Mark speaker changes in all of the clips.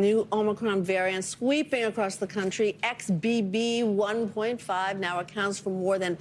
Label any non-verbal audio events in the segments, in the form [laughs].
Speaker 1: New Omicron variant sweeping across the country. XBB 1.5 now accounts for more than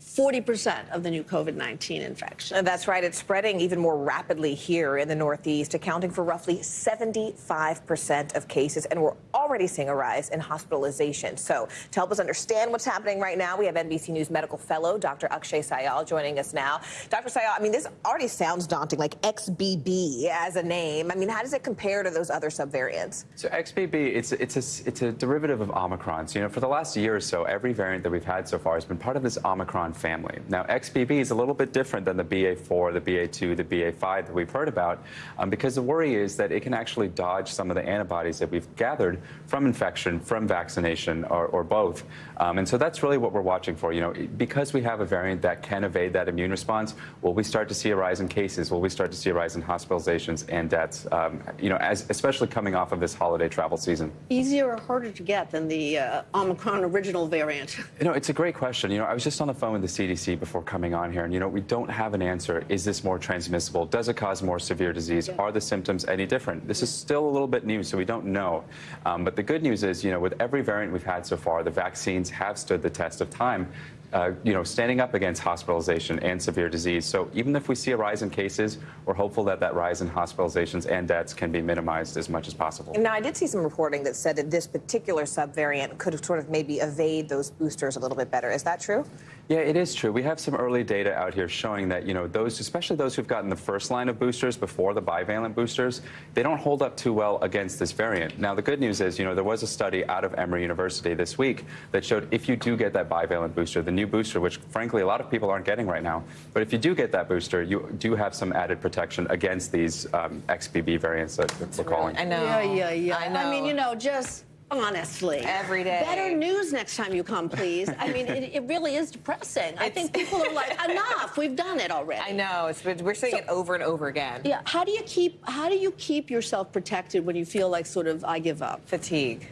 Speaker 1: 40% of the new COVID 19 infections.
Speaker 2: That's right. It's spreading even more rapidly here in the Northeast, accounting for roughly 75% of cases. And we're already seeing a rise in hospitalization. So, to help us understand what's happening right now, we have NBC News medical fellow Dr. Akshay Syal joining us now. Dr. Syal, I mean, this already sounds daunting, like XBB as a name. I mean, how does it compare to those other subvariants?
Speaker 3: So, XBB, it's, it's, a, it's a derivative of Omicron. So, you know, for the last year or so, every variant that we've had so far has been part of this Omicron family. Now, XBB is a little bit different than the BA4, the BA2, the BA5 that we've heard about, um, because the worry is that it can actually dodge some of the antibodies that we've gathered from infection, from vaccination, or, or both. Um, and so that's really what we're watching for. You know, because we have a variant that can evade that immune response, will we start to see a rise in cases? Will we start to see a rise in hospitalizations and deaths? Um, you know, as, especially coming off of this holiday travel season.
Speaker 1: Easier or harder to get than the uh, Omicron original variant?
Speaker 3: You know, it's a great question. You know, I was just on the phone with the CDC CDC before coming on here, and you know, we don't have an answer. Is this more transmissible? Does it cause more severe disease? Yeah. Are the symptoms any different? This is still a little bit new, so we don't know. Um, but the good news is, you know, with every variant we've had so far, the vaccines have stood the test of time uh, you know, standing up against hospitalization and severe disease. So even if we see a rise in cases, we're hopeful that that rise in hospitalizations and deaths can be minimized as much as possible.
Speaker 2: Now, I did see some reporting that said that this particular subvariant could sort of maybe evade those boosters a little bit better. Is that true?
Speaker 3: Yeah, it is true. We have some early data out here showing that, you know, those, especially those who've gotten the first line of boosters before the bivalent boosters, they don't hold up too well against this variant. Now, the good news is, you know, there was a study out of Emory University this week that showed if you do get that bivalent booster, the new booster, which frankly a lot of people aren't getting right now. But if you do get that booster, you do have some added protection against these um, XBB variants that we're calling.
Speaker 2: I know.
Speaker 1: Yeah, yeah, yeah.
Speaker 2: I know.
Speaker 1: I mean, you know, just honestly.
Speaker 2: Every day.
Speaker 1: Better news next time you come, please. I mean, it, it really is depressing. It's, I think people are like, [laughs] enough. We've done it already.
Speaker 2: I know. It's, we're saying so, it over and over again.
Speaker 1: Yeah. How do you keep How do you keep yourself protected when you feel like sort of I give up?
Speaker 2: Fatigue.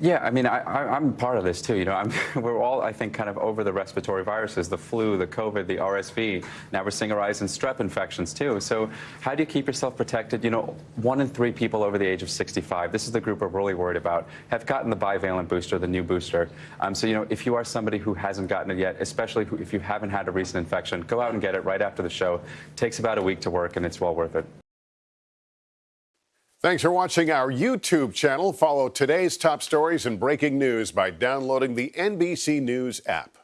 Speaker 3: Yeah, I mean, I, am part of this too. You know, I'm, [laughs] we're all, I think, kind of over the respiratory viruses, the flu, the COVID, the RSV. Now we're seeing a rise in strep infections too. So how do you keep yourself protected? You know, one in three people over the age of 65, this is the group we're really worried about, have gotten the bivalent booster, the new booster. Um, so, you know, if you are somebody who hasn't gotten it yet, especially if you haven't had a recent infection, go out and get it right after the show. It takes about a week to work, and it's well worth it.
Speaker 4: Thanks for watching our YouTube channel. Follow today's top stories and breaking news by downloading the NBC News app.